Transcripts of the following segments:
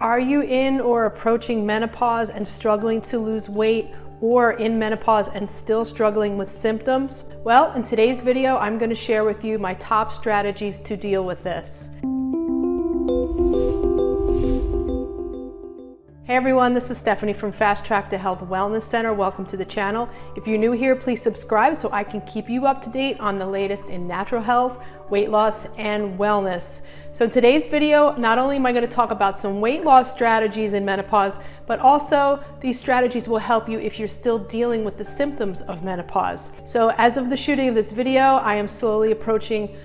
Are you in or approaching menopause and struggling to lose weight or in menopause and still struggling with symptoms? Well, in today's video, I'm gonna share with you my top strategies to deal with this. Hey everyone, this is Stephanie from Fast Track to Health Wellness Center. Welcome to the channel. If you're new here, please subscribe so I can keep you up to date on the latest in natural health, weight loss, and wellness. So today's video, not only am I gonna talk about some weight loss strategies in menopause, but also these strategies will help you if you're still dealing with the symptoms of menopause. So as of the shooting of this video, I am slowly approaching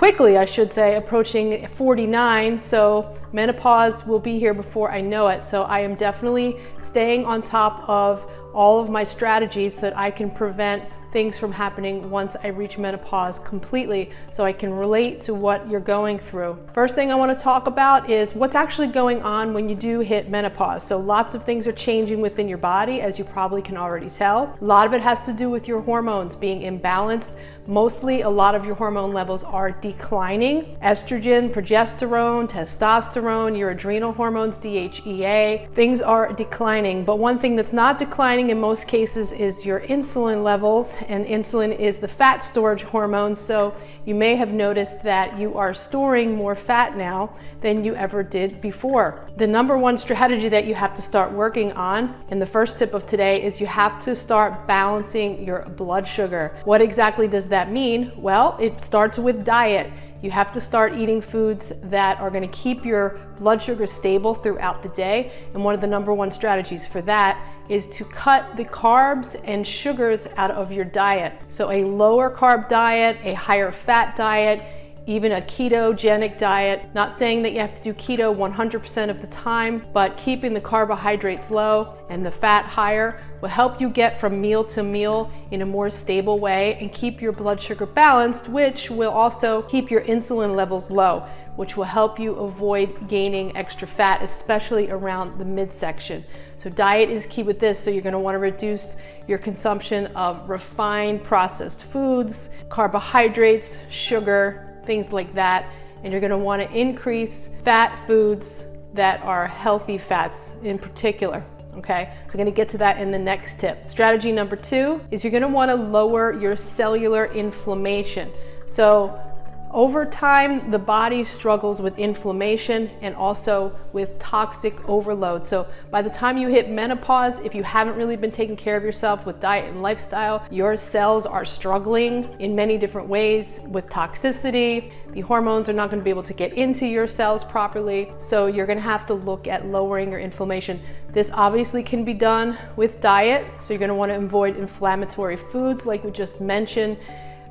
quickly, I should say, approaching 49. So menopause will be here before I know it. So I am definitely staying on top of all of my strategies so that I can prevent things from happening once I reach menopause completely so I can relate to what you're going through. First thing I want to talk about is what's actually going on when you do hit menopause. So lots of things are changing within your body as you probably can already tell. A lot of it has to do with your hormones being imbalanced. Mostly a lot of your hormone levels are declining. Estrogen, progesterone, testosterone, your adrenal hormones, DHEA, things are declining. But one thing that's not declining in most cases is your insulin levels and insulin is the fat storage hormone. So you may have noticed that you are storing more fat now than you ever did before. The number one strategy that you have to start working on, and the first tip of today is you have to start balancing your blood sugar. What exactly does that mean? Well, it starts with diet. You have to start eating foods that are gonna keep your blood sugar stable throughout the day. And one of the number one strategies for that is to cut the carbs and sugars out of your diet. So a lower carb diet, a higher fat diet, even a ketogenic diet. Not saying that you have to do keto 100% of the time, but keeping the carbohydrates low and the fat higher will help you get from meal to meal in a more stable way and keep your blood sugar balanced, which will also keep your insulin levels low, which will help you avoid gaining extra fat, especially around the midsection. So diet is key with this. So you're gonna to want to reduce your consumption of refined processed foods, carbohydrates, sugar, things like that. And you're gonna to want to increase fat foods that are healthy fats in particular okay? So I'm gonna get to that in the next tip. Strategy number two is you're gonna wanna lower your cellular inflammation. So over time, the body struggles with inflammation and also with toxic overload. So by the time you hit menopause, if you haven't really been taking care of yourself with diet and lifestyle, your cells are struggling in many different ways with toxicity. The hormones are not gonna be able to get into your cells properly. So you're gonna have to look at lowering your inflammation. This obviously can be done with diet. So you're gonna wanna avoid inflammatory foods like we just mentioned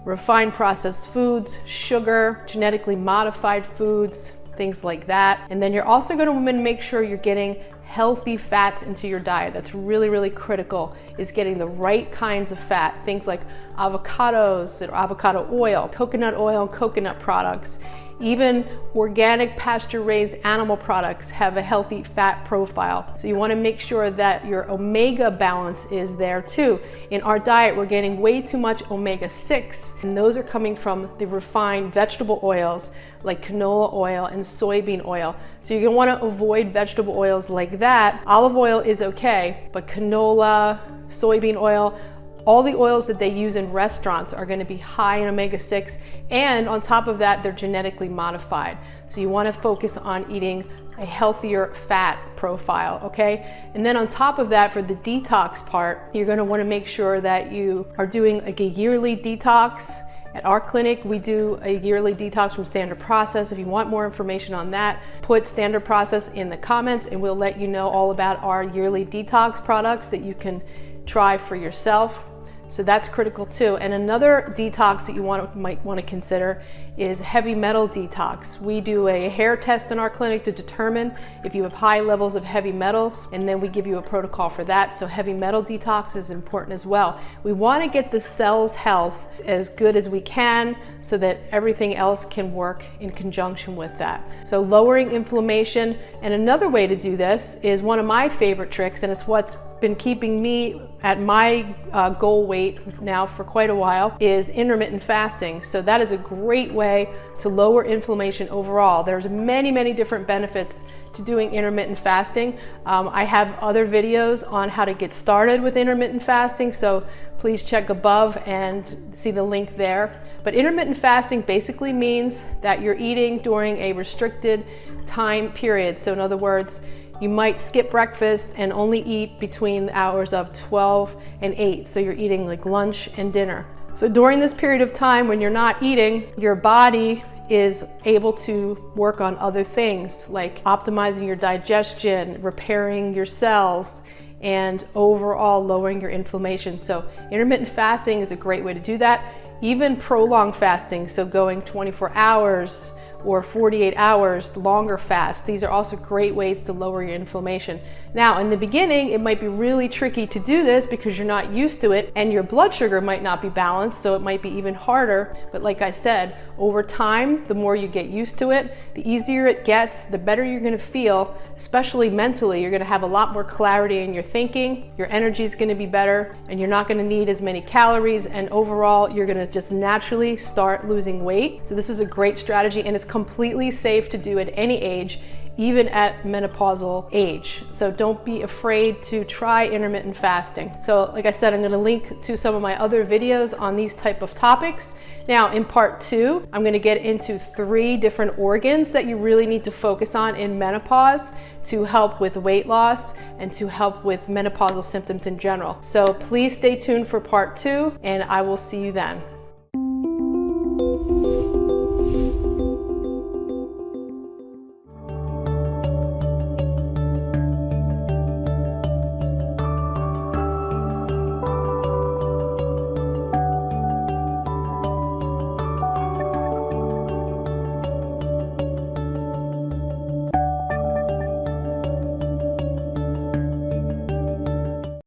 refined processed foods, sugar, genetically modified foods, things like that. And then you're also gonna make sure you're getting healthy fats into your diet. That's really, really critical is getting the right kinds of fat. Things like avocados or avocado oil, coconut oil, coconut products, even organic pasture-raised animal products have a healthy fat profile. So you wanna make sure that your omega balance is there too. In our diet, we're getting way too much omega-6, and those are coming from the refined vegetable oils like canola oil and soybean oil. So you're gonna wanna avoid vegetable oils like that. Olive oil is okay, but canola, soybean oil, all the oils that they use in restaurants are gonna be high in omega-6 and on top of that, they're genetically modified. So you wanna focus on eating a healthier fat profile, okay? And then on top of that, for the detox part, you're gonna wanna make sure that you are doing like a yearly detox. At our clinic, we do a yearly detox from Standard Process. If you want more information on that, put Standard Process in the comments and we'll let you know all about our yearly detox products that you can try for yourself. So that's critical too. And another detox that you want, might want to consider is heavy metal detox. We do a hair test in our clinic to determine if you have high levels of heavy metals, and then we give you a protocol for that. So heavy metal detox is important as well. We want to get the cell's health as good as we can so that everything else can work in conjunction with that. So lowering inflammation, and another way to do this is one of my favorite tricks, and it's what's been keeping me at my uh, goal weight now for quite a while is intermittent fasting. So that is a great way to lower inflammation overall. There's many, many different benefits to doing intermittent fasting. Um, I have other videos on how to get started with intermittent fasting, so please check above and see the link there. But intermittent fasting basically means that you're eating during a restricted time period. So in other words, you might skip breakfast and only eat between the hours of 12 and 8. So you're eating like lunch and dinner. So during this period of time when you're not eating, your body is able to work on other things like optimizing your digestion, repairing your cells, and overall lowering your inflammation. So intermittent fasting is a great way to do that. Even prolonged fasting, so going 24 hours, or 48 hours longer fast. These are also great ways to lower your inflammation. Now, in the beginning, it might be really tricky to do this because you're not used to it and your blood sugar might not be balanced, so it might be even harder. But like I said, over time, the more you get used to it, the easier it gets, the better you're gonna feel, especially mentally. You're gonna have a lot more clarity in your thinking, your energy is gonna be better, and you're not gonna need as many calories, and overall, you're gonna just naturally start losing weight. So this is a great strategy, and it's completely safe to do at any age even at menopausal age. So don't be afraid to try intermittent fasting. So like I said, I'm gonna link to some of my other videos on these type of topics. Now in part two, I'm gonna get into three different organs that you really need to focus on in menopause to help with weight loss and to help with menopausal symptoms in general. So please stay tuned for part two and I will see you then.